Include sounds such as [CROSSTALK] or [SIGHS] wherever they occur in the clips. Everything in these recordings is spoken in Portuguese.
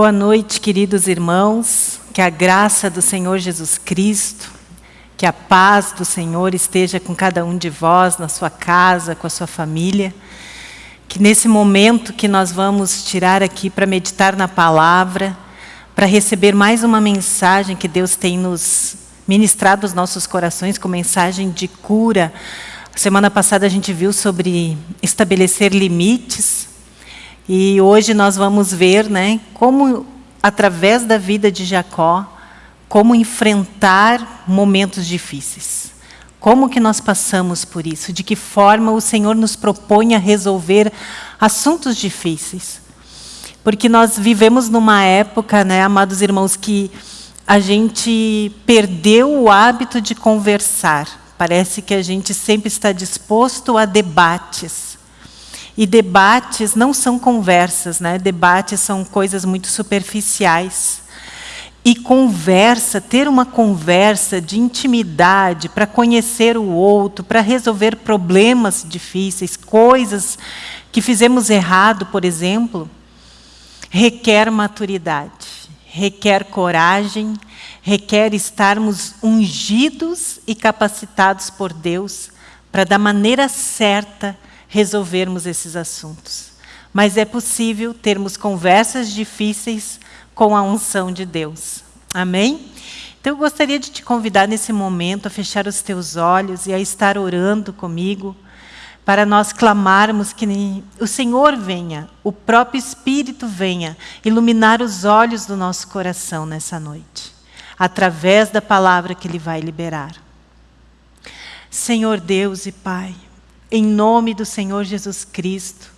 Boa noite, queridos irmãos. Que a graça do Senhor Jesus Cristo, que a paz do Senhor esteja com cada um de vós, na sua casa, com a sua família. Que nesse momento que nós vamos tirar aqui para meditar na palavra, para receber mais uma mensagem que Deus tem nos ministrado aos nossos corações, com mensagem de cura. Semana passada a gente viu sobre estabelecer limites, e hoje nós vamos ver né, como, através da vida de Jacó, como enfrentar momentos difíceis. Como que nós passamos por isso? De que forma o Senhor nos propõe a resolver assuntos difíceis? Porque nós vivemos numa época, né, amados irmãos, que a gente perdeu o hábito de conversar. Parece que a gente sempre está disposto a debates. E debates não são conversas, né? debates são coisas muito superficiais. E conversa, ter uma conversa de intimidade para conhecer o outro, para resolver problemas difíceis, coisas que fizemos errado, por exemplo, requer maturidade, requer coragem, requer estarmos ungidos e capacitados por Deus para, da maneira certa, resolvermos esses assuntos. Mas é possível termos conversas difíceis com a unção de Deus. Amém? Então eu gostaria de te convidar nesse momento a fechar os teus olhos e a estar orando comigo para nós clamarmos que o Senhor venha, o próprio Espírito venha iluminar os olhos do nosso coração nessa noite, através da palavra que Ele vai liberar. Senhor Deus e Pai, em nome do Senhor Jesus Cristo,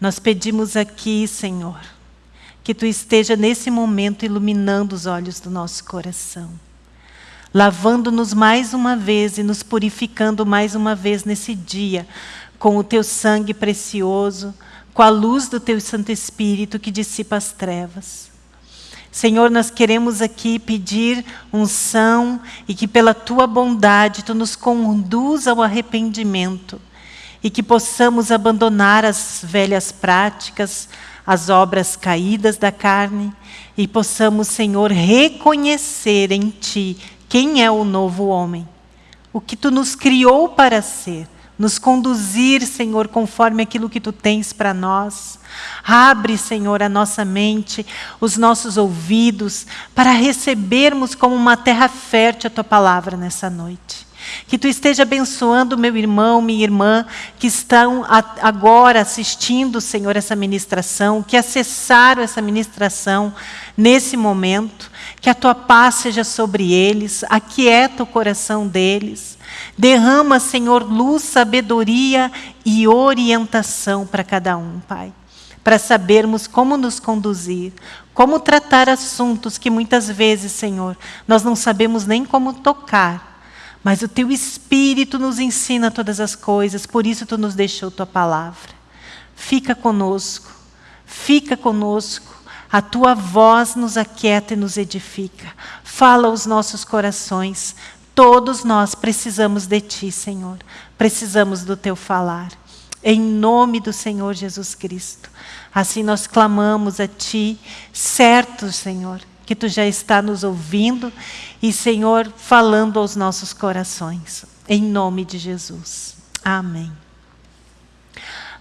nós pedimos aqui, Senhor, que Tu esteja nesse momento iluminando os olhos do nosso coração, lavando-nos mais uma vez e nos purificando mais uma vez nesse dia, com o Teu sangue precioso, com a luz do Teu Santo Espírito que dissipa as trevas. Senhor, nós queremos aqui pedir unção e que pela Tua bondade Tu nos conduza ao arrependimento e que possamos abandonar as velhas práticas, as obras caídas da carne e possamos, Senhor, reconhecer em Ti quem é o novo homem, o que Tu nos criou para ser, nos conduzir, Senhor, conforme aquilo que Tu tens para nós. Abre, Senhor, a nossa mente, os nossos ouvidos, para recebermos como uma terra fértil a Tua palavra nessa noite. Que tu esteja abençoando meu irmão, minha irmã, que estão agora assistindo, Senhor, essa ministração, que acessaram essa ministração nesse momento. Que a tua paz seja sobre eles, aquieta o coração deles. Derrama, Senhor, luz, sabedoria e orientação para cada um, Pai. Para sabermos como nos conduzir, como tratar assuntos que muitas vezes, Senhor, nós não sabemos nem como tocar mas o teu Espírito nos ensina todas as coisas, por isso tu nos deixou tua palavra. Fica conosco, fica conosco. A tua voz nos aquieta e nos edifica. Fala aos nossos corações. Todos nós precisamos de ti, Senhor. Precisamos do teu falar. Em nome do Senhor Jesus Cristo. Assim nós clamamos a ti, certo, Senhor, que tu já está nos ouvindo e, Senhor, falando aos nossos corações. Em nome de Jesus. Amém.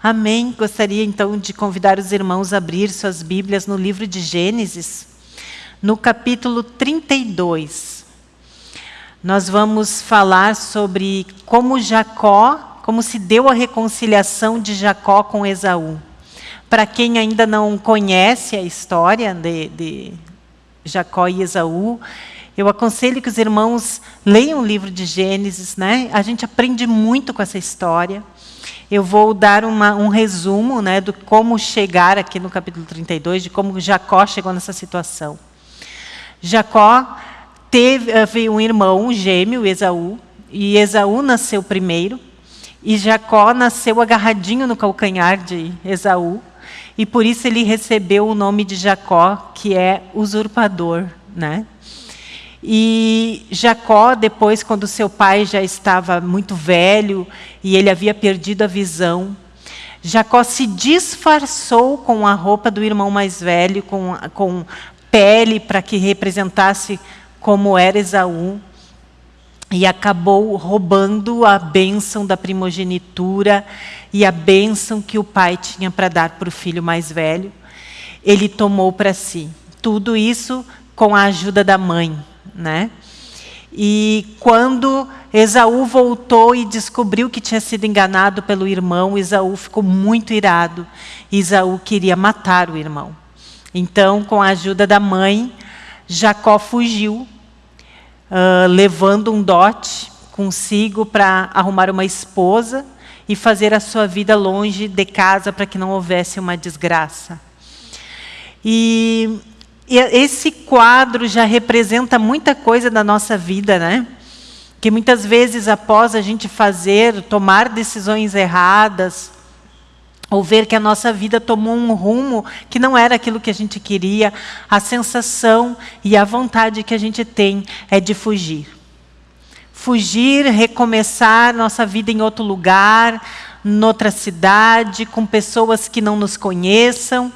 Amém. Gostaria então de convidar os irmãos a abrir suas Bíblias no livro de Gênesis, no capítulo 32. Nós vamos falar sobre como Jacó, como se deu a reconciliação de Jacó com Esaú. Para quem ainda não conhece a história de, de Jacó e Esaú. Eu aconselho que os irmãos leiam o livro de Gênesis, né? A gente aprende muito com essa história. Eu vou dar uma, um resumo né, do como chegar aqui no capítulo 32, de como Jacó chegou nessa situação. Jacó teve um irmão um gêmeo, Esaú, e Esaú nasceu primeiro, e Jacó nasceu agarradinho no calcanhar de Esaú, e por isso ele recebeu o nome de Jacó, que é usurpador. Né? E Jacó, depois, quando seu pai já estava muito velho e ele havia perdido a visão, Jacó se disfarçou com a roupa do irmão mais velho, com, com pele para que representasse como era Esaú e acabou roubando a bênção da primogenitura e a bênção que o pai tinha para dar para o filho mais velho. Ele tomou para si. Tudo isso com a ajuda da mãe. Né? E quando Esaú voltou e descobriu que tinha sido enganado pelo irmão, Esaú ficou muito irado. Esaú queria matar o irmão. Então, com a ajuda da mãe, Jacó fugiu uh, levando um dote consigo para arrumar uma esposa e fazer a sua vida longe de casa para que não houvesse uma desgraça. E, e esse quadro já representa muita coisa da nossa vida, né? Que muitas vezes após a gente fazer, tomar decisões erradas, ou ver que a nossa vida tomou um rumo que não era aquilo que a gente queria, a sensação e a vontade que a gente tem é de fugir. Fugir, recomeçar nossa vida em outro lugar, noutra cidade, com pessoas que não nos conheçam.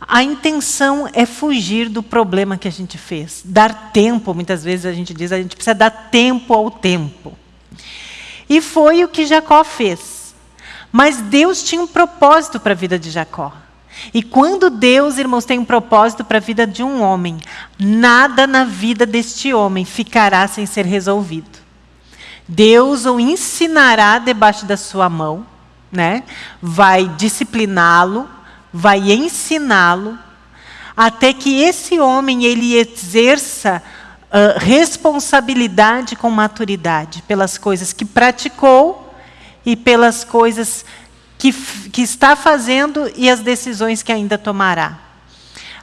A intenção é fugir do problema que a gente fez. Dar tempo, muitas vezes a gente diz, a gente precisa dar tempo ao tempo. E foi o que Jacó fez. Mas Deus tinha um propósito para a vida de Jacó. E quando Deus, irmãos, tem um propósito para a vida de um homem, nada na vida deste homem ficará sem ser resolvido. Deus o ensinará debaixo da sua mão, né? vai discipliná-lo, vai ensiná-lo, até que esse homem ele exerça uh, responsabilidade com maturidade pelas coisas que praticou e pelas coisas que, que está fazendo e as decisões que ainda tomará.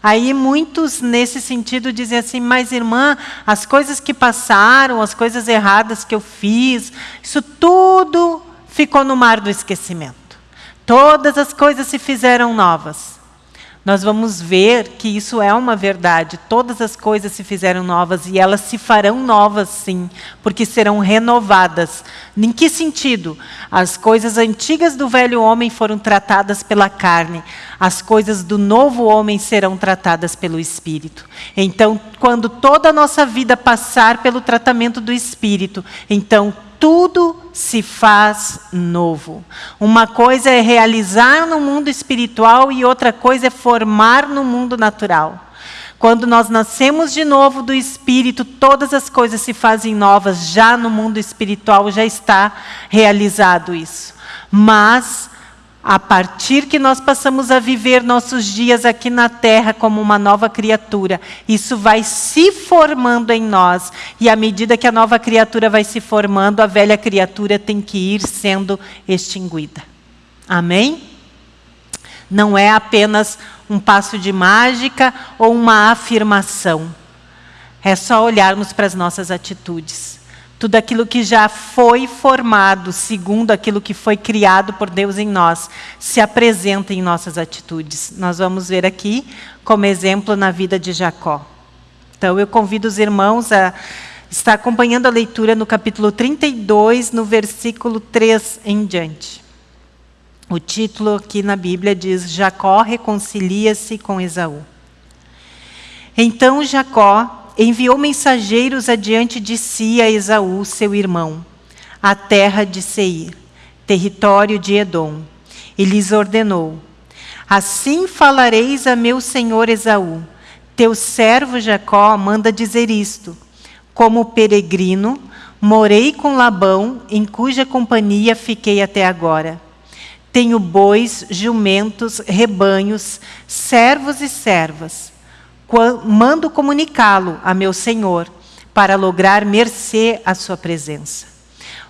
Aí muitos, nesse sentido, dizem assim, mas irmã, as coisas que passaram, as coisas erradas que eu fiz, isso tudo ficou no mar do esquecimento. Todas as coisas se fizeram novas nós vamos ver que isso é uma verdade. Todas as coisas se fizeram novas e elas se farão novas, sim, porque serão renovadas. Em que sentido? As coisas antigas do velho homem foram tratadas pela carne, as coisas do novo homem serão tratadas pelo Espírito. Então, quando toda a nossa vida passar pelo tratamento do Espírito, então tudo se faz novo. Uma coisa é realizar no mundo espiritual e outra coisa é formar no mundo natural. Quando nós nascemos de novo do Espírito, todas as coisas se fazem novas. Já no mundo espiritual já está realizado isso. Mas a partir que nós passamos a viver nossos dias aqui na terra como uma nova criatura, isso vai se formando em nós. E à medida que a nova criatura vai se formando, a velha criatura tem que ir sendo extinguida. Amém? Não é apenas um passo de mágica ou uma afirmação. É só olharmos para as nossas atitudes. Tudo aquilo que já foi formado, segundo aquilo que foi criado por Deus em nós, se apresenta em nossas atitudes. Nós vamos ver aqui como exemplo na vida de Jacó. Então, eu convido os irmãos a estar acompanhando a leitura no capítulo 32, no versículo 3 em diante. O título aqui na Bíblia diz: Jacó reconcilia-se com Esaú. Então Jacó enviou mensageiros adiante de si a Esaú, seu irmão, à terra de Seir, território de Edom, e lhes ordenou: Assim falareis a meu senhor Esaú: Teu servo Jacó manda dizer isto: Como peregrino, morei com Labão, em cuja companhia fiquei até agora. Tenho bois, jumentos, rebanhos, servos e servas mando comunicá-lo a meu senhor, para lograr mercê à sua presença.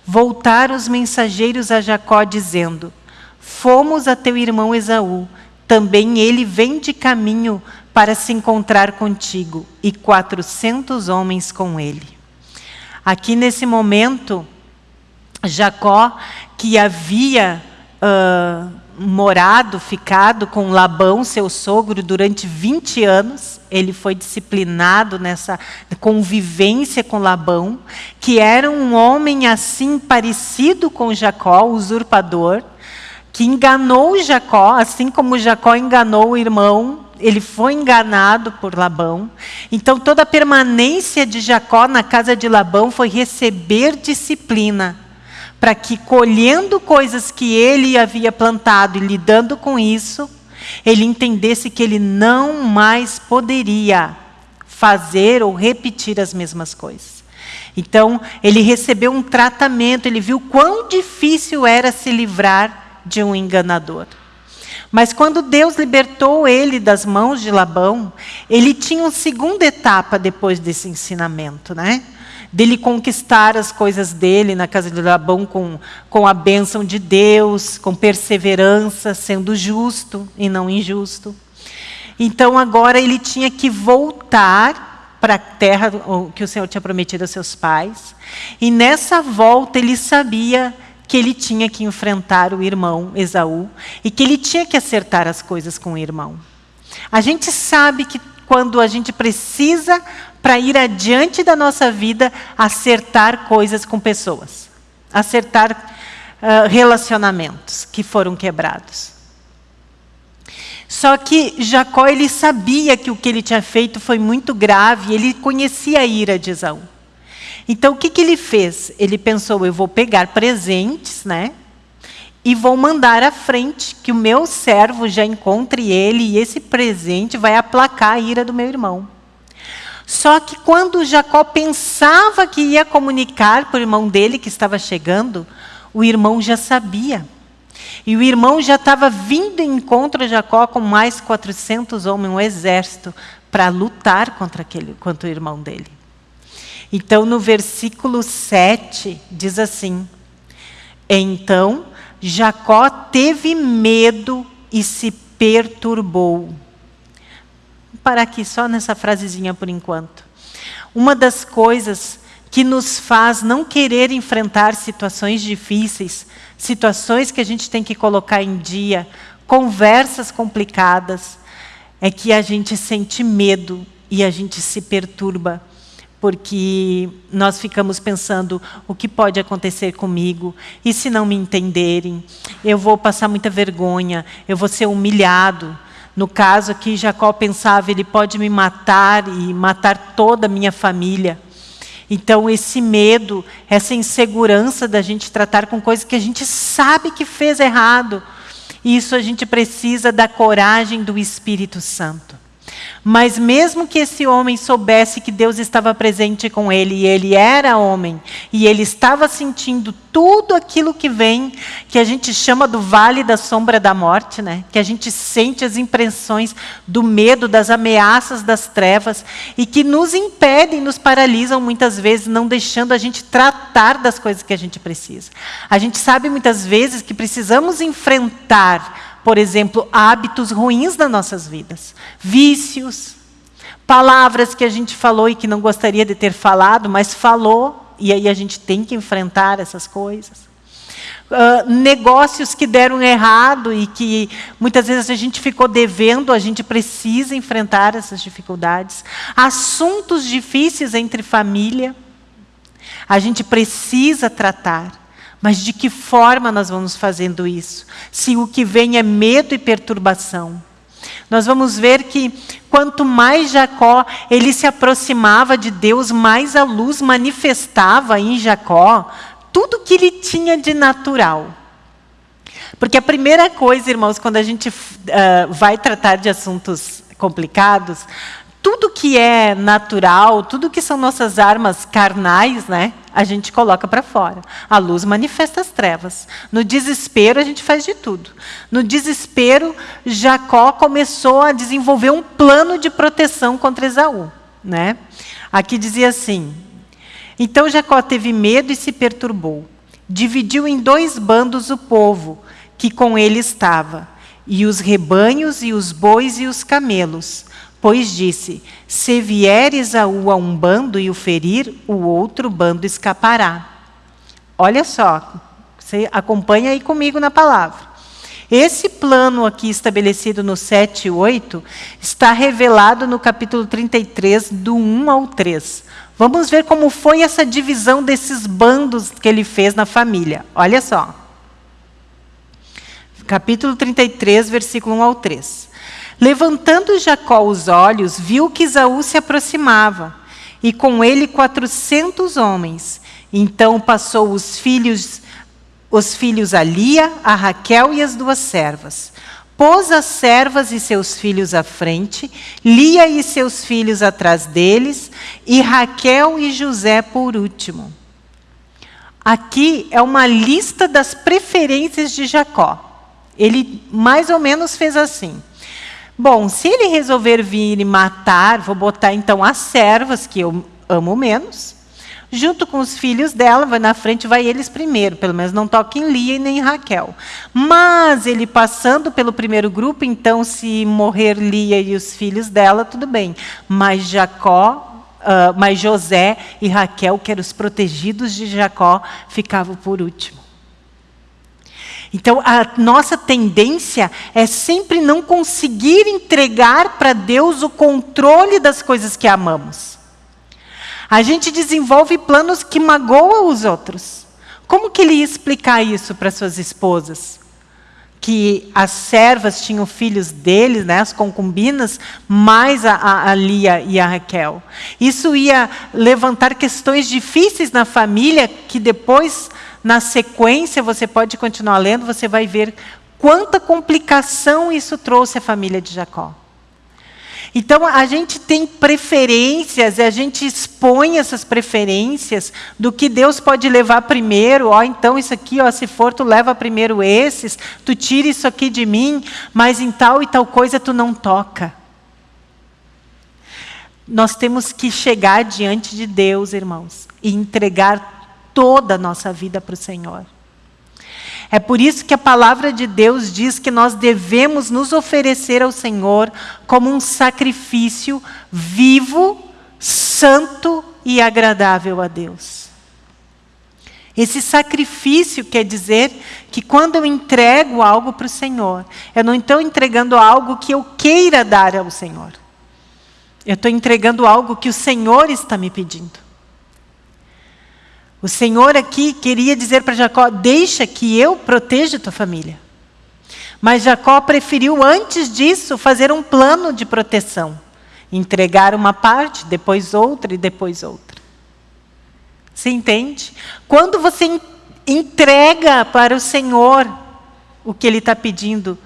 Voltaram os mensageiros a Jacó, dizendo: Fomos a teu irmão Esaú, também ele vem de caminho para se encontrar contigo, e quatrocentos homens com ele. Aqui nesse momento, Jacó, que havia uh, morado, ficado com Labão, seu sogro, durante 20 anos. Ele foi disciplinado nessa convivência com Labão, que era um homem assim parecido com Jacó, usurpador, que enganou Jacó, assim como Jacó enganou o irmão, ele foi enganado por Labão. Então toda a permanência de Jacó na casa de Labão foi receber disciplina, para que colhendo coisas que ele havia plantado e lidando com isso, ele entendesse que ele não mais poderia fazer ou repetir as mesmas coisas. Então, ele recebeu um tratamento, ele viu quão difícil era se livrar de um enganador. Mas quando Deus libertou ele das mãos de Labão, ele tinha uma segunda etapa depois desse ensinamento, né? Dele conquistar as coisas dele na casa de Labão com, com a bênção de Deus, com perseverança, sendo justo e não injusto. Então agora ele tinha que voltar para a terra que o Senhor tinha prometido a seus pais. E nessa volta ele sabia que ele tinha que enfrentar o irmão Esaú e que ele tinha que acertar as coisas com o irmão. A gente sabe que quando a gente precisa, para ir adiante da nossa vida, acertar coisas com pessoas, acertar uh, relacionamentos que foram quebrados. Só que Jacó ele sabia que o que ele tinha feito foi muito grave, ele conhecia a ira de Esaú. Então, o que, que ele fez? Ele pensou, eu vou pegar presentes, né? E vou mandar à frente, que o meu servo já encontre ele, e esse presente vai aplacar a ira do meu irmão. Só que quando Jacó pensava que ia comunicar para o irmão dele que estava chegando, o irmão já sabia. E o irmão já estava vindo em encontro a Jacó com mais 400 homens, um exército, para lutar contra, aquele, contra o irmão dele. Então, no versículo 7, diz assim: Então Jacó teve medo e se perturbou. Parar aqui só nessa frasezinha por enquanto. Uma das coisas que nos faz não querer enfrentar situações difíceis, situações que a gente tem que colocar em dia, conversas complicadas, é que a gente sente medo e a gente se perturba porque nós ficamos pensando o que pode acontecer comigo, e se não me entenderem, eu vou passar muita vergonha, eu vou ser humilhado. No caso aqui, Jacó pensava, ele pode me matar e matar toda a minha família. Então, esse medo, essa insegurança da gente tratar com coisas que a gente sabe que fez errado, isso a gente precisa da coragem do Espírito Santo. Mas mesmo que esse homem soubesse que Deus estava presente com ele, e ele era homem, e ele estava sentindo tudo aquilo que vem, que a gente chama do vale da sombra da morte, né? que a gente sente as impressões do medo, das ameaças das trevas, e que nos impedem, nos paralisam muitas vezes, não deixando a gente tratar das coisas que a gente precisa. A gente sabe muitas vezes que precisamos enfrentar por exemplo, hábitos ruins das nossas vidas, vícios, palavras que a gente falou e que não gostaria de ter falado, mas falou, e aí a gente tem que enfrentar essas coisas. Uh, negócios que deram errado e que muitas vezes a gente ficou devendo, a gente precisa enfrentar essas dificuldades. Assuntos difíceis entre família, a gente precisa tratar. Mas de que forma nós vamos fazendo isso? Se o que vem é medo e perturbação. Nós vamos ver que quanto mais Jacó ele se aproximava de Deus, mais a luz manifestava em Jacó tudo que ele tinha de natural. Porque a primeira coisa, irmãos, quando a gente uh, vai tratar de assuntos complicados, tudo que é natural, tudo que são nossas armas carnais, né, a gente coloca para fora. A luz manifesta as trevas. No desespero, a gente faz de tudo. No desespero, Jacó começou a desenvolver um plano de proteção contra Esaú. Né? Aqui dizia assim: Então Jacó teve medo e se perturbou. Dividiu em dois bandos o povo que com ele estava, e os rebanhos, e os bois e os camelos Pois disse: Se vier Esaú a um bando e o ferir, o outro bando escapará. Olha só, você acompanha aí comigo na palavra. Esse plano aqui estabelecido no 7 e 8 está revelado no capítulo 33, do 1 ao 3. Vamos ver como foi essa divisão desses bandos que ele fez na família. Olha só. capítulo 33, versículo 1 ao 3. Levantando Jacó os olhos, viu que Esaú se aproximava, e com ele quatrocentos homens. Então passou os filhos, os filhos a Lia, a Raquel e as duas servas. Pôs as servas e seus filhos à frente, Lia e seus filhos atrás deles, e Raquel e José por último. Aqui é uma lista das preferências de Jacó. Ele mais ou menos fez assim. Bom, se ele resolver vir e matar, vou botar então as servas, que eu amo menos, junto com os filhos dela, vai na frente, vai eles primeiro, pelo menos não toque em Lia e nem em Raquel. Mas ele passando pelo primeiro grupo, então se morrer Lia e os filhos dela, tudo bem. Mas Jacó Uh, mas José e Raquel, que eram os protegidos de Jacó, ficavam por último. Então, a nossa tendência é sempre não conseguir entregar para Deus o controle das coisas que amamos. A gente desenvolve planos que magoam os outros. Como que ele ia explicar isso para suas esposas? que as servas tinham filhos deles, né, as concubinas, mais a, a, Lia e a Raquel. Isso ia levantar questões difíceis na família, que depois, na sequência, você pode continuar lendo, você vai ver quanta complicação isso trouxe à família de Jacó. Então, a gente tem preferências, e a gente expõe essas preferências do que Deus pode levar primeiro. Ó, então, isso aqui, ó, se for, tu leva primeiro esses, tu tira isso aqui de mim, mas em tal e tal coisa tu não toca. Nós temos que chegar diante de Deus, irmãos, e entregar toda a nossa vida para o Senhor. É por isso que a palavra de Deus diz que nós devemos nos oferecer ao Senhor como um sacrifício vivo, santo e agradável a Deus. Esse sacrifício quer dizer que quando eu entrego algo para o Senhor, eu não estou entregando algo que eu queira dar ao Senhor. Eu estou entregando algo que o Senhor está me pedindo. O Senhor aqui queria dizer para Jacó: deixa que eu proteja tua família. Mas Jacó preferiu, antes disso, fazer um plano de proteção. Entregar uma parte, depois outra e depois outra. Você entende? Quando você entrega para o Senhor o que Ele está pedindo,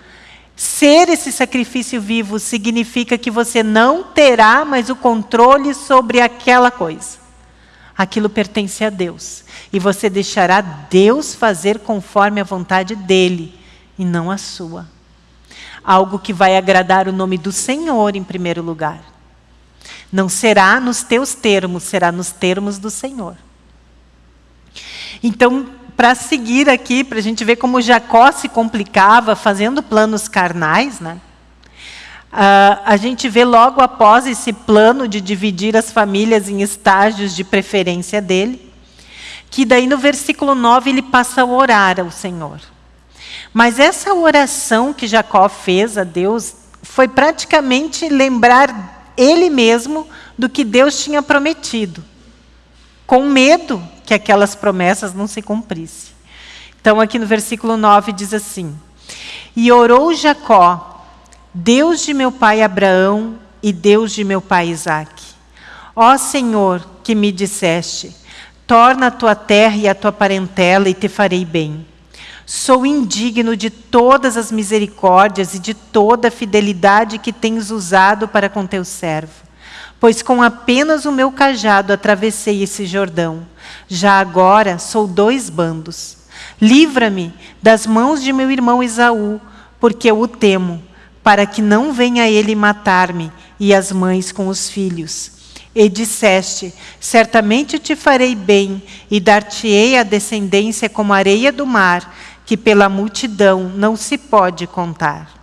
ser esse sacrifício vivo significa que você não terá mais o controle sobre aquela coisa aquilo pertence a Deus. E você deixará Deus fazer conforme a vontade dele e não a sua. Algo que vai agradar o nome do Senhor em primeiro lugar. Não será nos teus termos, será nos termos do Senhor. Então, para seguir aqui, para a gente ver como Jacó se complicava fazendo planos carnais, né? Uh, a gente vê logo após esse plano de dividir as famílias em estágios de preferência dele, que daí no versículo 9 ele passa a orar ao Senhor. Mas essa oração que Jacó fez a Deus foi praticamente lembrar ele mesmo do que Deus tinha prometido, com medo que aquelas promessas não se cumprissem. Então, aqui no versículo 9 diz assim: E orou Jacó Deus de meu pai Abraão e Deus de meu pai Isaque. Ó Senhor, que me disseste, torna a tua terra e a tua parentela e te farei bem. Sou indigno de todas as misericórdias e de toda a fidelidade que tens usado para com teu servo. Pois com apenas o meu cajado atravessei esse Jordão. Já agora sou dois bandos. Livra-me das mãos de meu irmão Esaú, porque eu o temo para que não venha ele matar-me e as mães com os filhos. E disseste: Certamente te farei bem e dar-te-ei a descendência como a areia do mar, que pela multidão não se pode contar.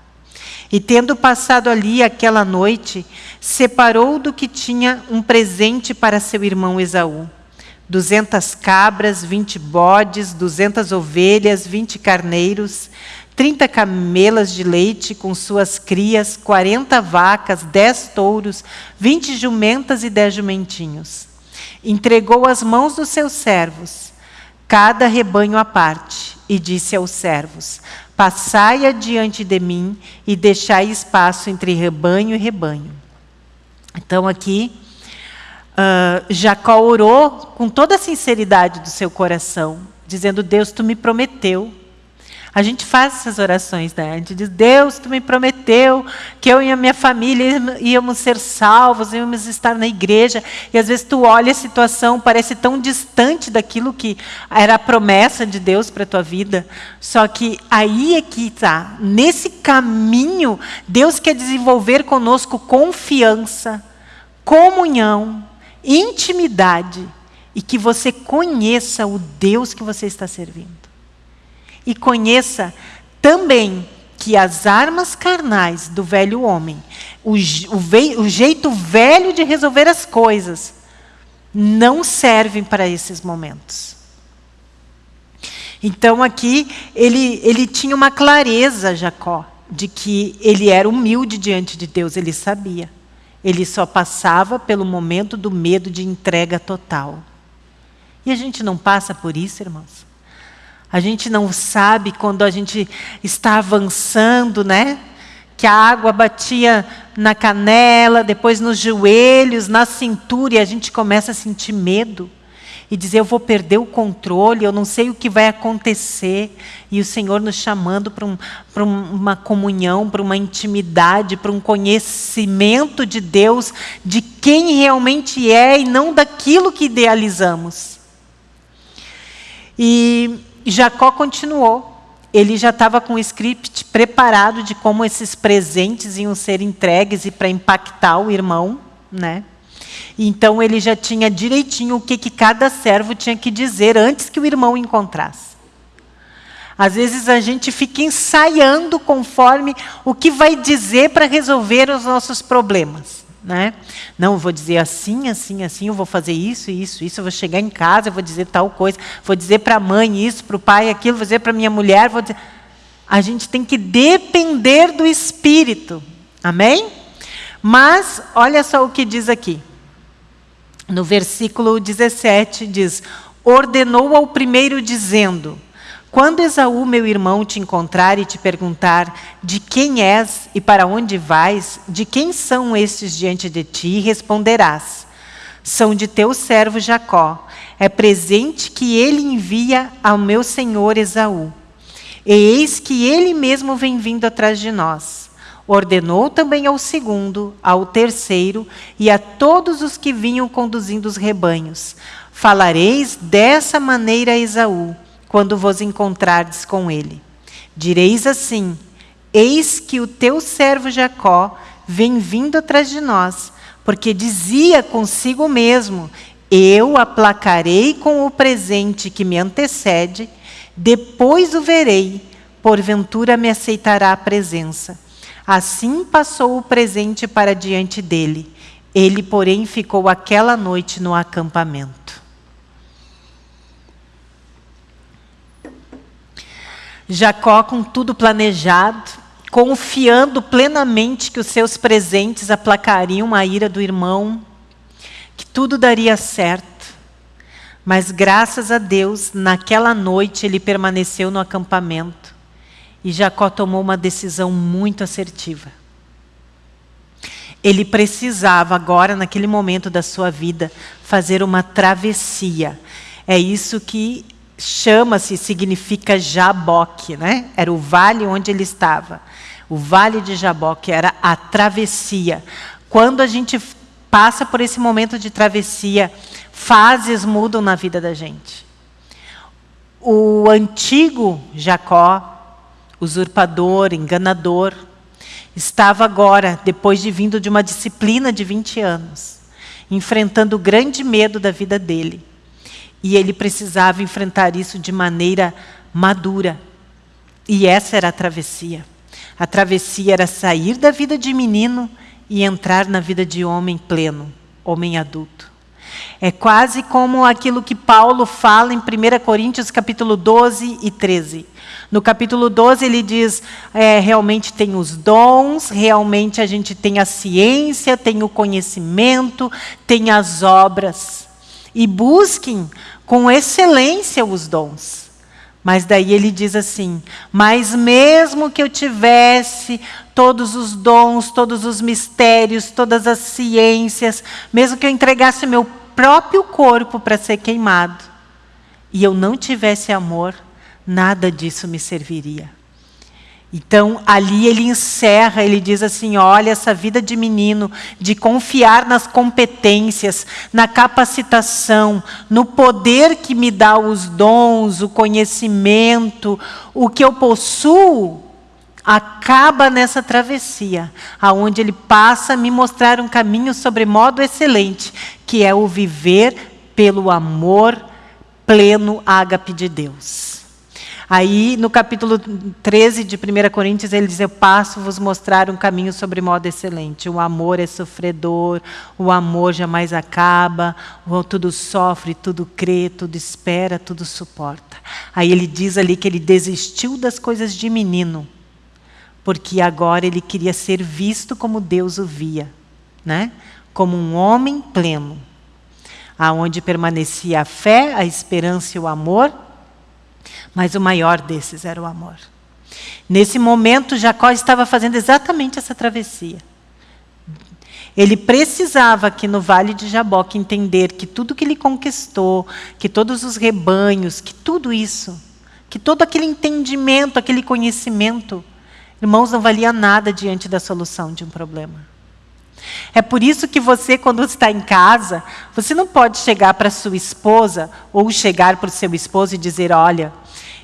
E tendo passado ali aquela noite, separou do que tinha um presente para seu irmão Esaú. Duzentas cabras, vinte bodes, duzentas ovelhas, vinte carneiros, trinta camelas de leite com suas crias, quarenta vacas, dez touros, vinte jumentas e dez jumentinhos. Entregou as mãos dos seus servos. cada rebanho à parte, e disse aos servos: Passai adiante de mim e deixai espaço entre rebanho e rebanho. Então aqui, uh, Jacó orou com toda a sinceridade do seu coração, dizendo: Deus, tu me prometeu a gente faz essas orações, né? A gente diz, Deus, Tu me prometeu que eu e a minha família íamos ser salvos, íamos estar na igreja. E às vezes tu olha a situação, parece tão distante daquilo que era a promessa de Deus para a tua vida. Só que aí é que está. Nesse caminho, Deus quer desenvolver conosco confiança, comunhão, intimidade. E que você conheça o Deus que você está servindo e conheça também que as armas carnais do velho homem, o, o, o jeito velho de resolver as coisas, não servem para esses momentos. Então aqui ele, ele tinha uma clareza, Jacó, de que ele era humilde diante de Deus, ele sabia. Ele só passava pelo momento do medo de entrega total. E a gente não passa por isso, irmãos? A gente não sabe quando a gente está avançando, né? Que a água batia na canela, depois nos joelhos, na cintura, e a gente começa a sentir medo. E dizer, eu vou perder o controle, eu não sei o que vai acontecer. E o Senhor nos chamando para um, uma comunhão, para uma intimidade, para um conhecimento de Deus, de quem realmente é e não daquilo que idealizamos. E Jacó continuou. Ele já estava com o script preparado de como esses presentes iam ser entregues e para impactar o irmão, né? Então ele já tinha direitinho o que, que cada servo tinha que dizer antes que o irmão encontrasse. Às vezes a gente fica ensaiando conforme o que vai dizer para resolver os nossos problemas. Né? Não, vou dizer assim, assim, assim, eu vou fazer isso, isso, isso, eu vou chegar em casa, eu vou dizer tal coisa, vou dizer para a mãe isso, para o pai aquilo, vou dizer para minha mulher, vou dizer... A gente tem que depender do Espírito. Amém? Mas, olha só o que diz aqui. No versículo 17 diz, ordenou ao primeiro dizendo, quando Esaú, meu irmão, te encontrar e te perguntar de quem és e para onde vais, de quem são estes diante de ti, responderás: São de teu servo Jacó. É presente que ele envia ao meu senhor Esaú. E eis que ele mesmo vem vindo atrás de nós. Ordenou também ao segundo, ao terceiro e a todos os que vinham conduzindo os rebanhos: Falareis dessa maneira a Esaú quando vos encontrardes com ele. Direis assim: Eis que o teu servo Jacó vem vindo atrás de nós, porque dizia consigo mesmo: Eu aplacarei com o presente que me antecede, depois o verei, porventura me aceitará a presença. Assim passou o presente para diante dele. Ele, porém, ficou aquela noite no acampamento. Jacó, com tudo planejado, confiando plenamente que os seus presentes aplacariam a ira do irmão, que tudo daria certo. Mas graças a Deus, naquela noite ele permaneceu no acampamento e Jacó tomou uma decisão muito assertiva. Ele precisava agora, naquele momento da sua vida, fazer uma travessia. É isso que chama-se, significa Jaboque, né? Era o vale onde ele estava. O vale de Jaboque era a travessia. Quando a gente passa por esse momento de travessia, fases mudam na vida da gente. O antigo Jacó, usurpador, enganador, estava agora, depois de vindo de uma disciplina de 20 anos, enfrentando o grande medo da vida dele. E ele precisava enfrentar isso de maneira madura. E essa era a travessia. A travessia era sair da vida de menino e entrar na vida de homem pleno, homem adulto. É quase como aquilo que Paulo fala em 1 Coríntios capítulo 12 e 13. No capítulo 12 ele diz, é, realmente tem os dons, realmente a gente tem a ciência, tem o conhecimento, tem as obras. E busquem com excelência os dons. Mas daí ele diz assim: Mas mesmo que eu tivesse todos os dons, todos os mistérios, todas as ciências, mesmo que eu entregasse meu próprio corpo para ser queimado, e eu não tivesse amor, nada disso me serviria. Então, ali ele encerra, ele diz assim: olha, essa vida de menino, de confiar nas competências, na capacitação, no poder que me dá os dons, o conhecimento, o que eu possuo, acaba nessa travessia, aonde ele passa a me mostrar um caminho sobre modo excelente, que é o viver pelo amor pleno ágape de Deus. Aí, no capítulo 13 de 1 Coríntios, ele diz: Eu passo vos mostrar um caminho sobre modo excelente. O amor é sofredor, o amor jamais acaba, o tudo sofre, tudo crê, tudo espera, tudo suporta. Aí ele diz ali que ele desistiu das coisas de menino, porque agora ele queria ser visto como Deus o via, né? como um homem pleno, aonde permanecia a fé, a esperança e o amor mas o maior desses era o amor. Nesse momento, Jacó estava fazendo exatamente essa travessia. Ele precisava aqui no Vale de Jaboque entender que tudo que ele conquistou, que todos os rebanhos, que tudo isso, que todo aquele entendimento, aquele conhecimento, irmãos, não valia nada diante da solução de um problema. É por isso que você, quando está em casa, você não pode chegar para sua esposa ou chegar para o seu esposo e dizer: Olha,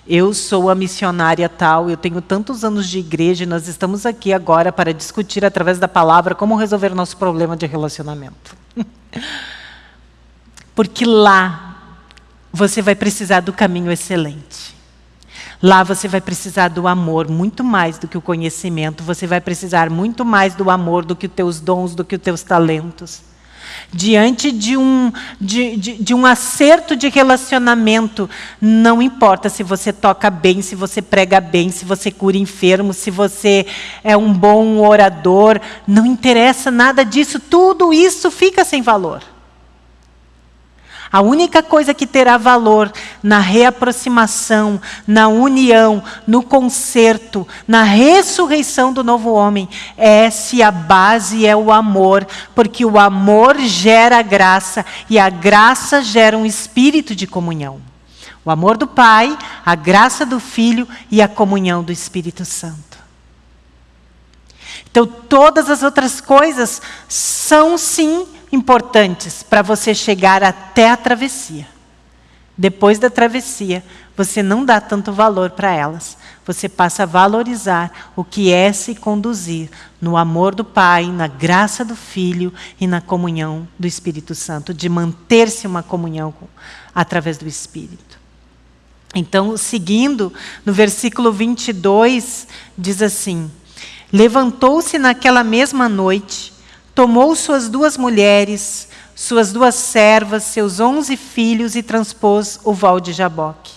eu sou a missionária tal, eu tenho tantos anos de igreja e nós estamos aqui agora para discutir através da palavra como resolver nosso problema de relacionamento. [LAUGHS] Porque lá você vai precisar do caminho excelente. Lá você vai precisar do amor muito mais do que o conhecimento, você vai precisar muito mais do amor do que os teus dons, do que os teus talentos diante de um, de, de, de, um acerto de relacionamento, não importa se você toca bem, se você prega bem, se você cura enfermo, se você é um bom orador, não interessa nada disso, tudo isso fica sem valor. A única coisa que terá valor na reaproximação, na união, no conserto, na ressurreição do novo homem é se a base é o amor, porque o amor gera graça e a graça gera um espírito de comunhão. O amor do Pai, a graça do Filho e a comunhão do Espírito Santo. Então, todas as outras coisas são sim importantes para você chegar até a travessia. Depois da travessia, você não dá tanto valor para elas. Você passa a valorizar o que é se conduzir no amor do Pai, na graça do Filho e na comunhão do Espírito Santo, de manter-se uma comunhão com, através do Espírito. Então, seguindo, no versículo 22, diz assim: Levantou-se naquela mesma noite tomou suas duas mulheres, suas duas servas, seus onze filhos e transpôs o val de Jaboque.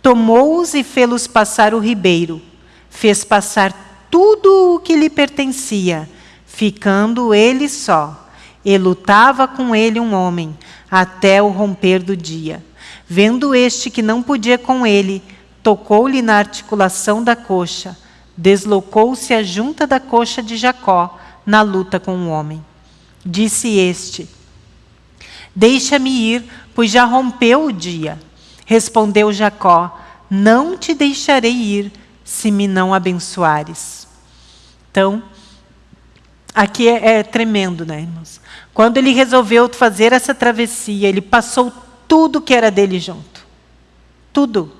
Tomou-os e fê-los passar o ribeiro, fez passar tudo o que lhe pertencia, ficando ele só, e lutava com ele um homem, até o romper do dia. Vendo este que não podia com ele, tocou-lhe na articulação da coxa, deslocou-se a junta da coxa de Jacó, na luta com o homem. Disse este: Deixa-me ir, pois já rompeu o dia. Respondeu Jacó: Não te deixarei ir, se me não abençoares. Então, aqui é, é tremendo, né, irmãos? Quando ele resolveu fazer essa travessia, ele passou tudo que era dele junto. Tudo.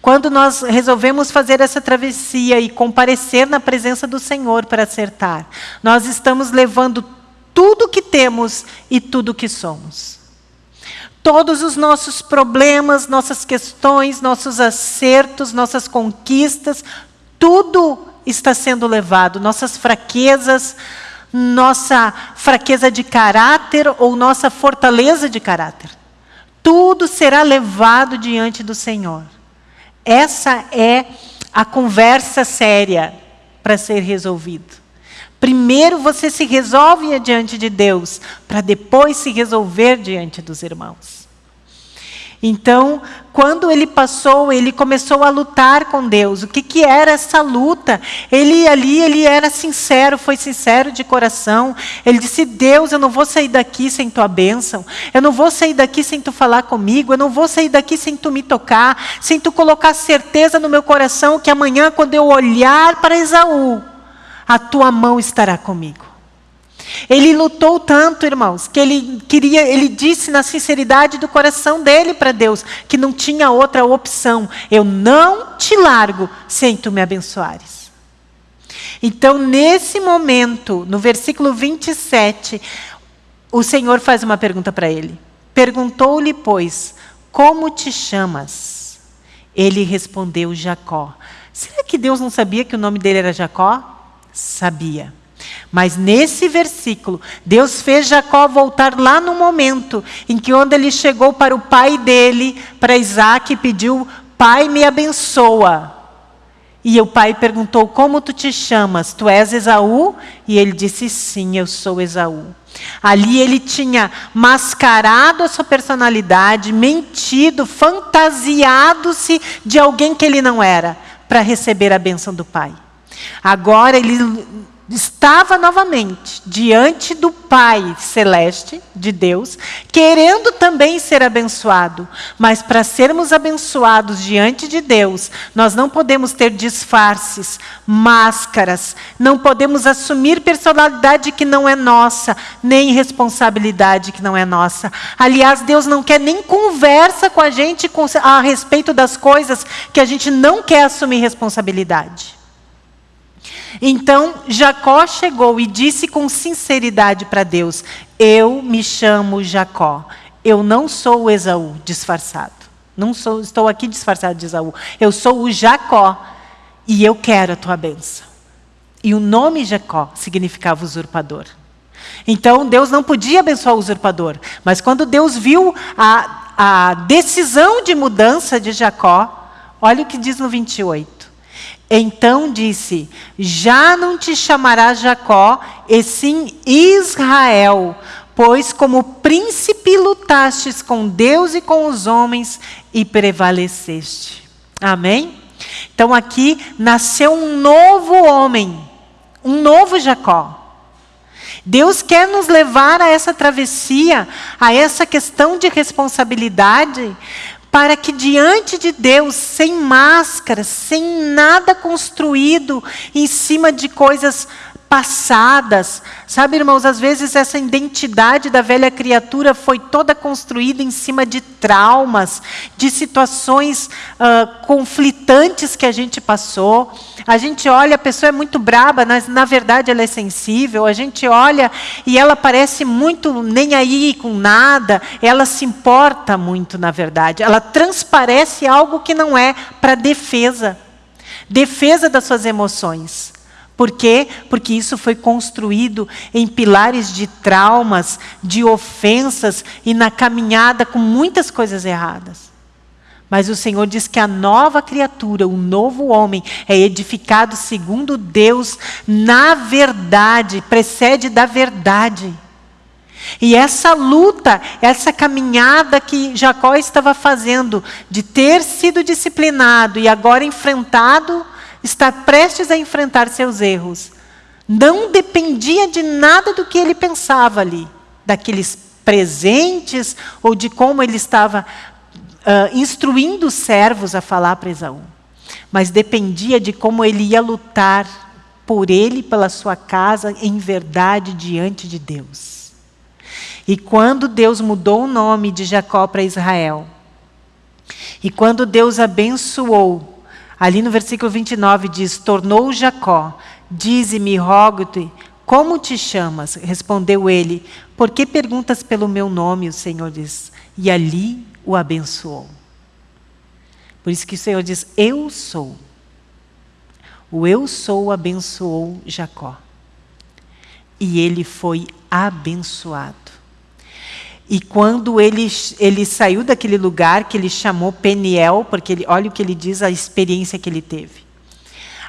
Quando nós resolvemos fazer essa travessia e comparecer na presença do Senhor para acertar, nós estamos levando tudo que temos e tudo que somos. Todos os nossos problemas, nossas questões, nossos acertos, nossas conquistas, tudo está sendo levado, nossas fraquezas, nossa fraqueza de caráter ou nossa fortaleza de caráter. Tudo será levado diante do Senhor. Essa é a conversa séria para ser resolvido. Primeiro você se resolve diante de Deus, para depois se resolver diante dos irmãos. Então, quando ele passou, ele começou a lutar com Deus. O que, que era essa luta? Ele ali, ele era sincero, foi sincero de coração. Ele disse: Deus, eu não vou sair daqui sem tua bênção. Eu não vou sair daqui sem tu falar comigo. Eu não vou sair daqui sem tu me tocar. Sem tu colocar certeza no meu coração que amanhã, quando eu olhar para Esaú, a tua mão estará comigo. Ele lutou tanto, irmãos, que ele queria, ele disse na sinceridade do coração dele para Deus que não tinha outra opção. Eu não te largo sem tu me abençoares. Então, nesse momento, no versículo 27, o Senhor faz uma pergunta para ele. Perguntou-lhe, pois, como te chamas? Ele respondeu, Jacó. Será que Deus não sabia que o nome dele era Jacó? Sabia. Mas nesse versículo, Deus fez Jacó voltar lá no momento em que onde ele chegou para o pai dele, para Isaac, e pediu, pai me abençoa. E o pai perguntou, como tu te chamas? Tu és Esaú? E ele disse, sim, eu sou Esaú. Ali ele tinha mascarado a sua personalidade, mentido, fantasiado-se de alguém que ele não era, para receber a bênção do pai. Agora ele estava novamente diante do Pai Celeste, de Deus, querendo também ser abençoado. Mas para sermos abençoados diante de Deus, nós não podemos ter disfarces, máscaras, não podemos assumir personalidade que não é nossa, nem responsabilidade que não é nossa. Aliás, Deus não quer nem conversa com a gente a respeito das coisas que a gente não quer assumir responsabilidade. Então Jacó chegou e disse com sinceridade para Deus: Eu me chamo Jacó. Eu não sou o Esaú disfarçado. Não sou, estou aqui disfarçado de Esaú. Eu sou o Jacó e eu quero a tua bênção. E o nome Jacó significava usurpador. Então Deus não podia abençoar o usurpador. Mas quando Deus viu a, a decisão de mudança de Jacó, olha o que diz no 28. Então disse: Já não te chamarás Jacó, e sim Israel, pois como príncipe lutastes com Deus e com os homens e prevaleceste. Amém? Então aqui nasceu um novo homem, um novo Jacó. Deus quer nos levar a essa travessia, a essa questão de responsabilidade, para que diante de Deus, sem máscara, sem nada construído em cima de coisas passadas. Sabe, irmãos, às vezes essa identidade da velha criatura foi toda construída em cima de traumas, de situações uh, conflitantes que a gente passou. A gente olha, a pessoa é muito braba, mas na verdade ela é sensível. A gente olha e ela parece muito nem aí com nada. Ela se importa muito, na verdade. Ela transparece algo que não é para defesa. Defesa das suas emoções. Por quê? Porque isso foi construído em pilares de traumas, de ofensas e na caminhada com muitas coisas erradas. Mas o Senhor diz que a nova criatura, o novo homem, é edificado segundo Deus na verdade, precede da verdade. E essa luta, essa caminhada que Jacó estava fazendo, de ter sido disciplinado e agora enfrentado está prestes a enfrentar seus erros, não dependia de nada do que ele pensava ali, daqueles presentes ou de como ele estava uh, instruindo os servos a falar para Esaú. Mas dependia de como ele ia lutar por ele, pela sua casa, em verdade diante de Deus. E quando Deus mudou o nome de Jacó para Israel, e quando Deus abençoou Ali no versículo 29 diz: Tornou Jacó, dize-me, rogo-te, como te chamas? Respondeu ele: Por que perguntas pelo meu nome? O Senhor diz. E ali o abençoou. Por isso que o Senhor diz: Eu sou. O eu sou abençoou Jacó. E ele foi abençoado. E quando ele, ele saiu daquele lugar que ele chamou Peniel, porque ele, olha o que ele diz, a experiência que ele teve.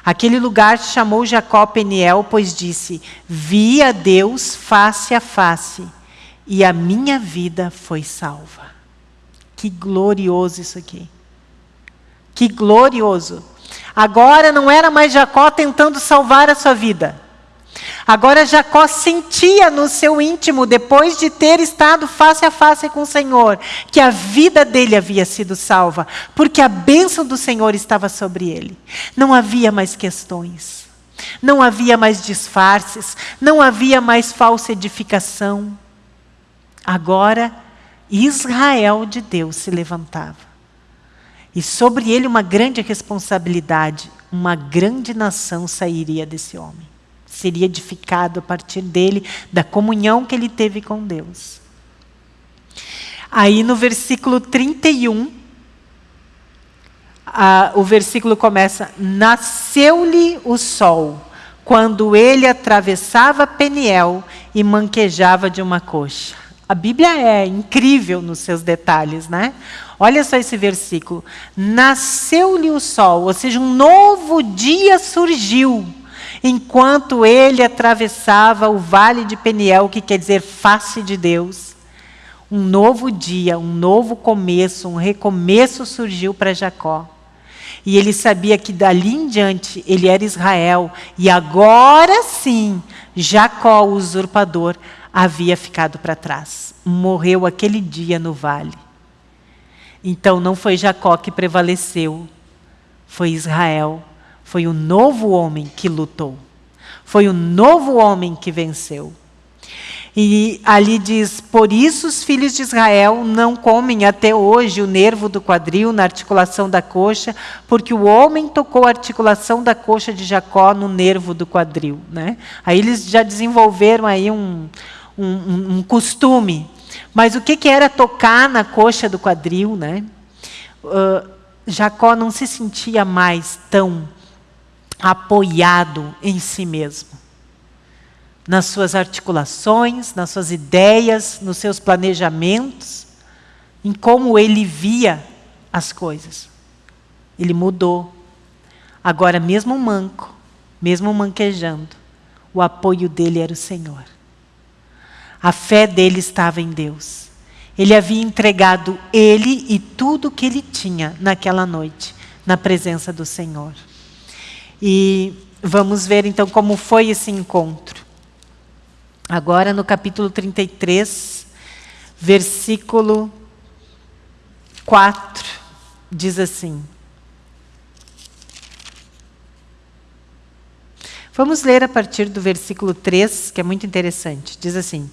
Aquele lugar chamou Jacó Peniel, pois disse: Vi a Deus face a face, e a minha vida foi salva. Que glorioso isso aqui. Que glorioso. Agora não era mais Jacó tentando salvar a sua vida. Agora Jacó sentia no seu íntimo, depois de ter estado face a face com o Senhor, que a vida dele havia sido salva, porque a bênção do Senhor estava sobre ele. Não havia mais questões, não havia mais disfarces, não havia mais falsa edificação. Agora, Israel de Deus se levantava. E sobre ele uma grande responsabilidade, uma grande nação sairia desse homem. Seria edificado a partir dele, da comunhão que ele teve com Deus. Aí no versículo 31, a, o versículo começa: Nasceu-lhe o sol, quando ele atravessava Peniel e manquejava de uma coxa. A Bíblia é incrível nos seus detalhes, né? Olha só esse versículo. Nasceu-lhe o sol, ou seja, um novo dia surgiu, enquanto ele atravessava o vale de Peniel, que quer dizer face de Deus. Um novo dia, um novo começo, um recomeço surgiu para Jacó. E ele sabia que dali em diante ele era Israel, e agora sim, Jacó, o usurpador, havia ficado para trás. Morreu aquele dia no vale. Então não foi Jacó que prevaleceu, foi Israel. Foi o novo homem que lutou. Foi o novo homem que venceu. E ali diz: Por isso os filhos de Israel não comem até hoje o nervo do quadril na articulação da coxa, porque o homem tocou a articulação da coxa de Jacó no nervo do quadril. Né? Aí eles já desenvolveram aí um, um, um costume. Mas o que, que era tocar na coxa do quadril? Né? Uh, Jacó não se sentia mais tão apoiado em si mesmo. Nas suas articulações, nas suas ideias, nos seus planejamentos, em como ele via as coisas. Ele mudou. Agora, mesmo manco, mesmo manquejando, o apoio dele era o Senhor. A fé dele estava em Deus. Ele havia entregado ele e tudo o que ele tinha naquela noite, na presença do Senhor. E vamos ver então como foi esse encontro. Agora no capítulo 33, versículo 4, diz assim: Vamos ler a partir do versículo 3, que é muito interessante. Diz assim: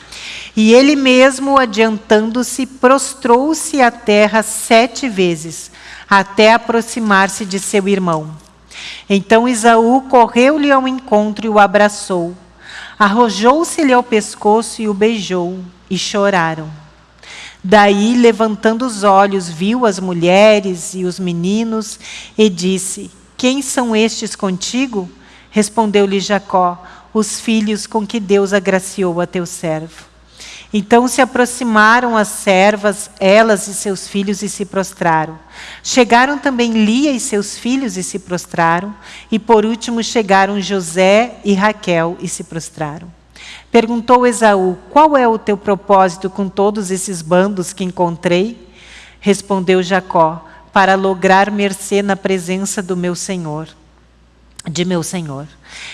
E ele mesmo, adiantando-se, prostrou-se à terra sete vezes, até aproximar-se de seu irmão. Então Isaú correu-lhe ao encontro e o abraçou. Arrojou-se-lhe ao pescoço e o beijou, e choraram. Daí, levantando os olhos, viu as mulheres e os meninos e disse: Quem são estes contigo? Respondeu-lhe Jacó: Os filhos com que Deus agraciou a teu servo. Então se aproximaram as servas, elas e seus filhos, e se prostraram. Chegaram também Lia e seus filhos e se prostraram. E por último chegaram José e Raquel e se prostraram. Perguntou Esaú: Qual é o teu propósito com todos esses bandos que encontrei? Respondeu Jacó: Para lograr mercê na presença do meu senhor de meu senhor.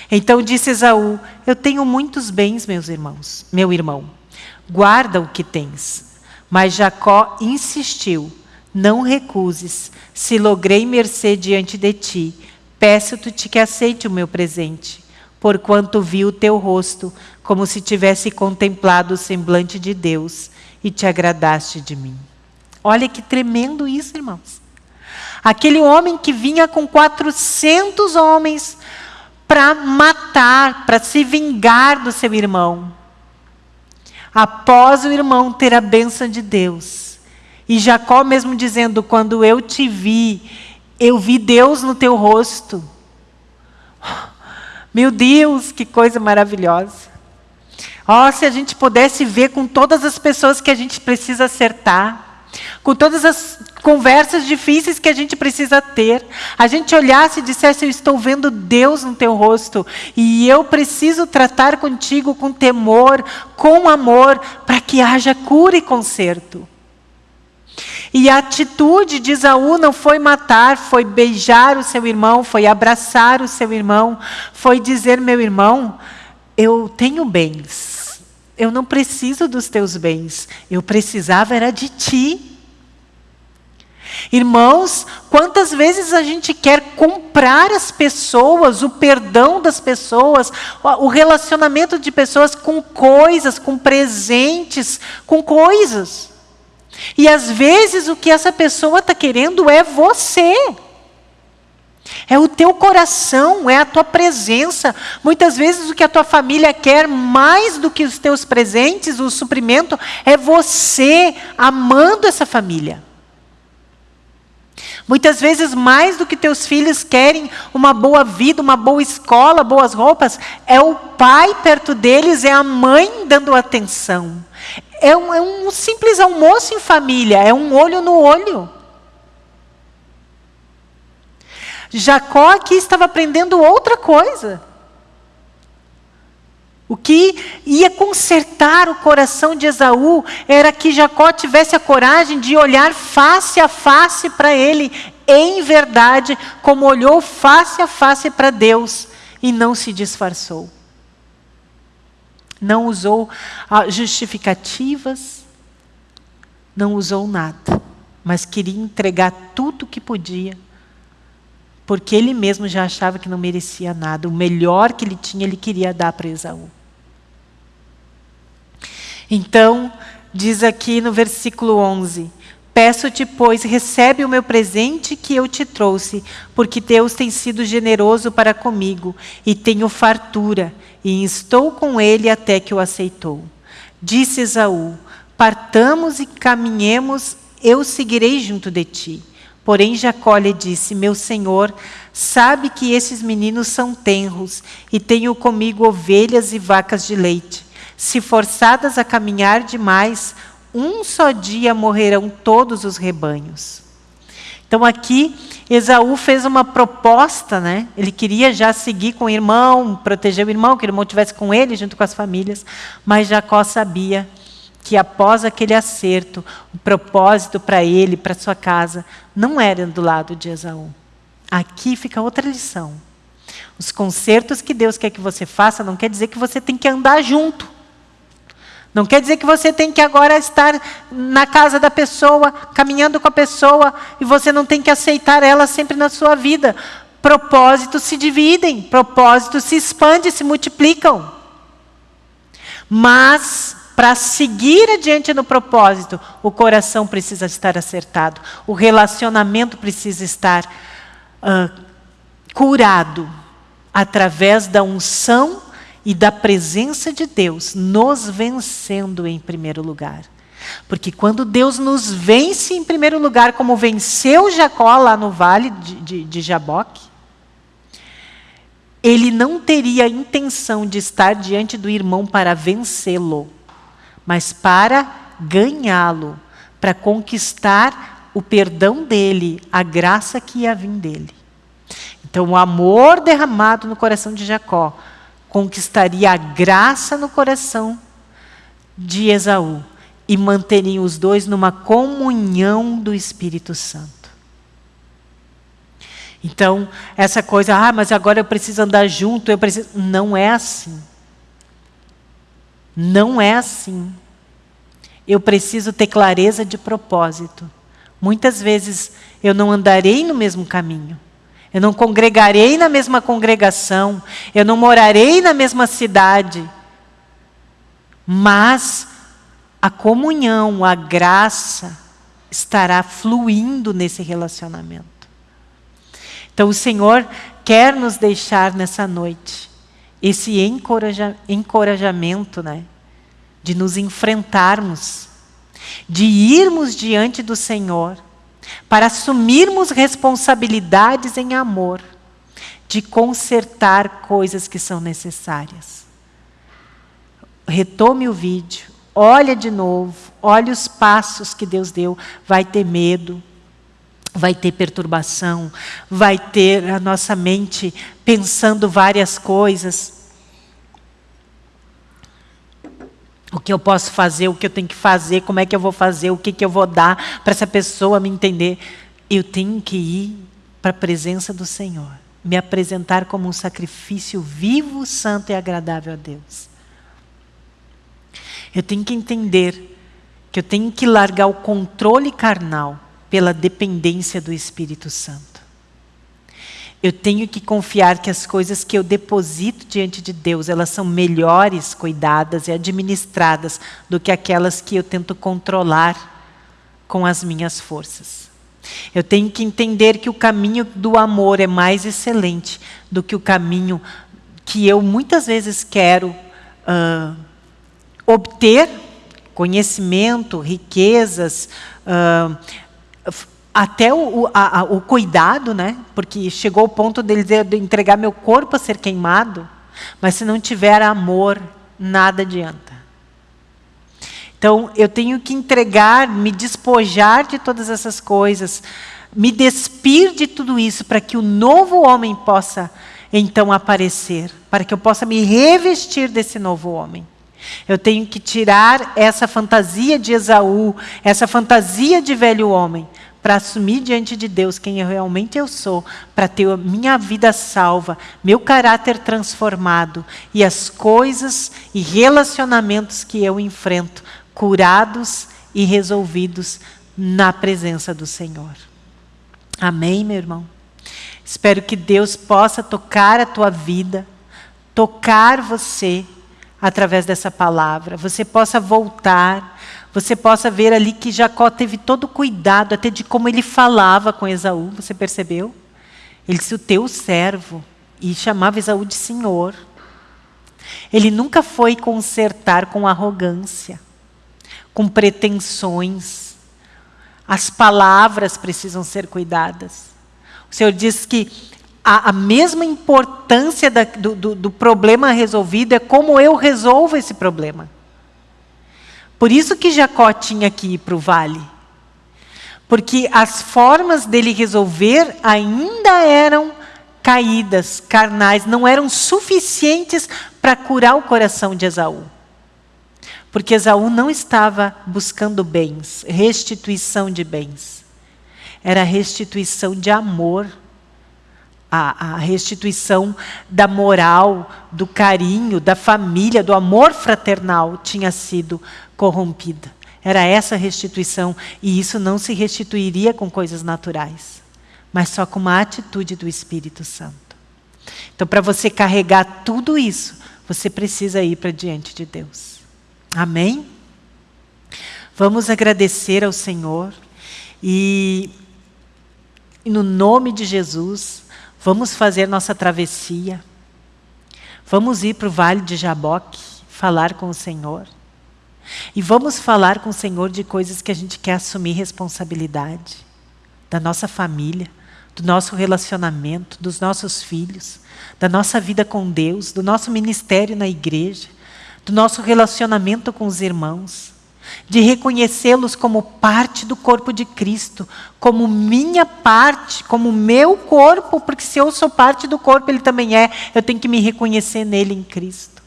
Então disse Esaú: Eu tenho muitos bens, meus irmãos, meu irmão. Guarda o que tens. Mas Jacó insistiu: Não recuses. Se logrei mercê diante de ti, peço-te que aceite o meu presente, porquanto vi o teu rosto, como se tivesse contemplado o semblante de Deus, e te agradaste de mim. Olha que tremendo isso, irmãos. Aquele homem que vinha com 400 homens para matar, para se vingar do seu irmão. Após o irmão ter a bênção de Deus. E Jacó mesmo dizendo: Quando eu te vi, eu vi Deus no teu rosto. [SIGHS] Meu Deus, que coisa maravilhosa. Oh, se a gente pudesse ver com todas as pessoas que a gente precisa acertar com todas as conversas difíceis que a gente precisa ter, a gente olhasse e dissesse: Eu estou vendo Deus no teu rosto e eu preciso tratar contigo com temor, com amor, para que haja cura e conserto. E a atitude de Esaú não foi matar, foi beijar o seu irmão, foi abraçar o seu irmão, foi dizer: meu irmão, eu tenho bens, eu não preciso dos teus bens, eu precisava era de ti. Irmãos, quantas vezes a gente quer comprar as pessoas, o perdão das pessoas, o relacionamento de pessoas com coisas, com presentes, com coisas. E às vezes o que essa pessoa está querendo é você. É o teu coração, é a tua presença. Muitas vezes o que a tua família quer mais do que os teus presentes, o suprimento, é você amando essa família. Muitas vezes, mais do que teus filhos querem uma boa vida, uma boa escola, boas roupas, é o pai perto deles, é a mãe dando atenção. É um, é um simples almoço em família, é um olho no olho. Jacó aqui estava aprendendo outra coisa. O que ia consertar o coração de Esaú era que Jacó tivesse a coragem de olhar face a face para ele, em verdade, como olhou face a face para Deus e não se disfarçou. Não usou ah, justificativas, não usou nada, mas queria entregar tudo o que podia, porque ele mesmo já achava que não merecia nada. O melhor que ele tinha, ele queria dar para Esaú. Então, diz aqui no versículo 11: Peço-te, pois, recebe o meu presente que eu te trouxe, porque Deus tem sido generoso para comigo, e tenho fartura, e estou com ele até que o aceitou. Disse Esaú: Partamos e caminhemos, eu seguirei junto de ti. Porém, Jacó lhe disse: Meu senhor, sabe que esses meninos são tenros, e tenho comigo ovelhas e vacas de leite. Se forçadas a caminhar demais, um só dia morrerão todos os rebanhos. Então aqui Esaú fez uma proposta, né? Ele queria já seguir com o irmão, proteger o irmão, que o irmão estivesse com ele junto com as famílias, mas Jacó sabia que após aquele acerto, o propósito para ele, para sua casa, não era do lado de Esaú. Aqui fica outra lição. Os concertos que Deus quer que você faça não quer dizer que você tem que andar junto. Não quer dizer que você tem que agora estar na casa da pessoa, caminhando com a pessoa, e você não tem que aceitar ela sempre na sua vida. Propósitos se dividem, propósitos se expandem, se multiplicam. Mas, para seguir adiante no propósito, o coração precisa estar acertado, o relacionamento precisa estar uh, curado através da unção e da presença de Deus nos vencendo em primeiro lugar. Porque quando Deus nos vence em primeiro lugar, como venceu Jacó lá no vale de, de, de Jaboque, ele não teria a intenção de estar diante do irmão para vencê-lo, mas para ganhá-lo, para conquistar o perdão dele, a graça que ia vir dele. Então, o amor derramado no coração de Jacó conquistaria a graça no coração de Esaú e manteriam os dois numa comunhão do Espírito Santo. Então, essa coisa, ah, mas agora eu preciso andar junto, eu preciso. Não é assim. Não é assim. Eu preciso ter clareza de propósito. Muitas vezes eu não andarei no mesmo caminho. Eu não congregarei na mesma congregação, eu não morarei na mesma cidade. Mas a comunhão, a graça estará fluindo nesse relacionamento. Então o Senhor quer nos deixar nessa noite esse encoraja, encorajamento, né, de nos enfrentarmos, de irmos diante do Senhor para assumirmos responsabilidades em amor, de consertar coisas que são necessárias. Retome o vídeo, olha de novo, olha os passos que Deus deu, vai ter medo, vai ter perturbação, vai ter a nossa mente pensando várias coisas. O que eu posso fazer, o que eu tenho que fazer, como é que eu vou fazer, o que, que eu vou dar para essa pessoa me entender. Eu tenho que ir para a presença do Senhor, me apresentar como um sacrifício vivo, santo e agradável a Deus. Eu tenho que entender que eu tenho que largar o controle carnal pela dependência do Espírito Santo. Eu tenho que confiar que as coisas que eu deposito diante de Deus, elas são melhores cuidadas e administradas do que aquelas que eu tento controlar com as minhas forças. Eu tenho que entender que o caminho do amor é mais excelente do que o caminho que eu muitas vezes quero uh, obter conhecimento, riquezas, uh, até o, a, o cuidado, né? porque chegou o ponto dele de entregar meu corpo a ser queimado, mas se não tiver amor, nada adianta. Então, eu tenho que entregar, me despojar de todas essas coisas, me despir de tudo isso, para que o novo homem possa, então, aparecer, para que eu possa me revestir desse novo homem. Eu tenho que tirar essa fantasia de Esaú, essa fantasia de velho homem, para assumir diante de Deus quem eu realmente eu sou, para ter minha vida salva, meu caráter transformado e as coisas e relacionamentos que eu enfrento curados e resolvidos na presença do Senhor. Amém, meu irmão? Espero que Deus possa tocar a tua vida, tocar você através dessa palavra, você possa voltar você possa ver ali que Jacó teve todo o cuidado, até de como ele falava com Esaú, você percebeu? Ele disse, o teu servo, e chamava Esaú de senhor. Ele nunca foi consertar com arrogância, com pretensões. As palavras precisam ser cuidadas. O Senhor diz que a, a mesma importância da, do, do, do problema resolvido é como eu resolvo esse problema. Por isso que Jacó tinha que ir para o vale. Porque as formas dele resolver ainda eram caídas, carnais, não eram suficientes para curar o coração de Esaú. Porque Esaú não estava buscando bens, restituição de bens. Era restituição de amor. A, a, restituição da moral, do carinho, da família, do amor fraternal tinha sido corrompida. Era essa restituição, e isso não se restituiria com coisas naturais, mas só com uma atitude do Espírito Santo. Então, para você carregar tudo isso, você precisa ir para diante de Deus. Amém? Vamos agradecer ao Senhor e, e no nome de Jesus, vamos fazer nossa travessia. Vamos ir para o Vale de Jaboque, falar com o Senhor. E vamos falar com o Senhor de coisas que a gente quer assumir responsabilidade. Da nossa família, do nosso relacionamento, dos nossos filhos, da nossa vida com Deus, do nosso ministério na igreja, do nosso relacionamento com os irmãos, de reconhecê-los como parte do corpo de Cristo, como minha parte, como meu corpo, porque se eu sou parte do corpo, ele também é, eu tenho que me reconhecer nele em Cristo.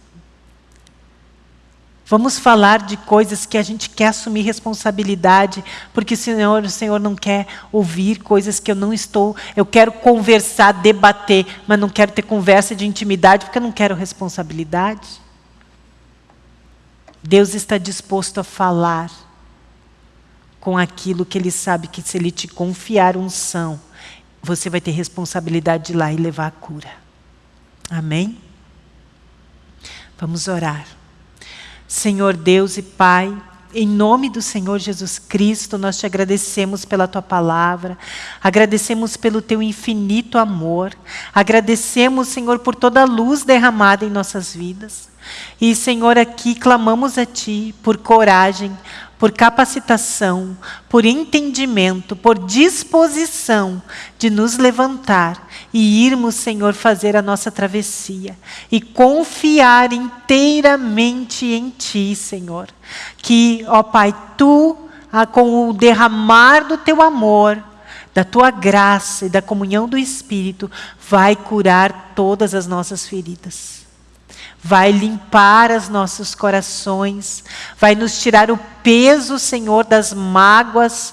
Vamos falar de coisas que a gente quer assumir responsabilidade, porque Senhor, o Senhor não quer ouvir coisas que eu não estou. Eu quero conversar, debater, mas não quero ter conversa de intimidade, porque eu não quero responsabilidade. Deus está disposto a falar com aquilo que Ele sabe que se Ele te confiar unção, você vai ter responsabilidade de ir lá e levar a cura. Amém? Vamos orar. Senhor Deus e Pai, em nome do Senhor Jesus Cristo, nós te agradecemos pela tua palavra, agradecemos pelo teu infinito amor, agradecemos, Senhor, por toda a luz derramada em nossas vidas. E, Senhor, aqui clamamos a Ti por coragem, por capacitação, por entendimento, por disposição de nos levantar e irmos, Senhor, fazer a nossa travessia e confiar inteiramente em Ti, Senhor. Que, ó Pai, Tu, ah, com o derramar do Teu amor, da Tua graça e da comunhão do Espírito, vai curar todas as nossas feridas. Vai limpar os nossos corações, vai nos tirar o peso, Senhor, das mágoas,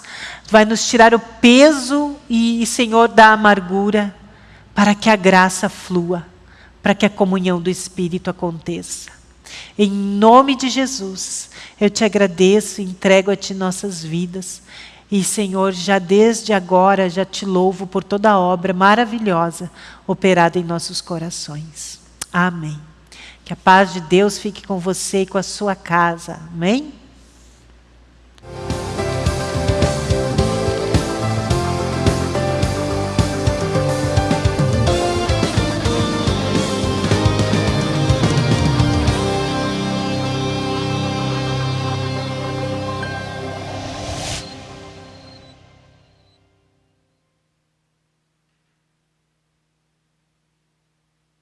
vai nos tirar o peso e, Senhor, da amargura, para que a graça flua, para que a comunhão do Espírito aconteça. Em nome de Jesus, eu te agradeço entrego a Ti nossas vidas. E, Senhor, já desde agora, já te louvo por toda a obra maravilhosa operada em nossos corações. Amém. Que a paz de Deus fique com você e com a sua casa. Amém?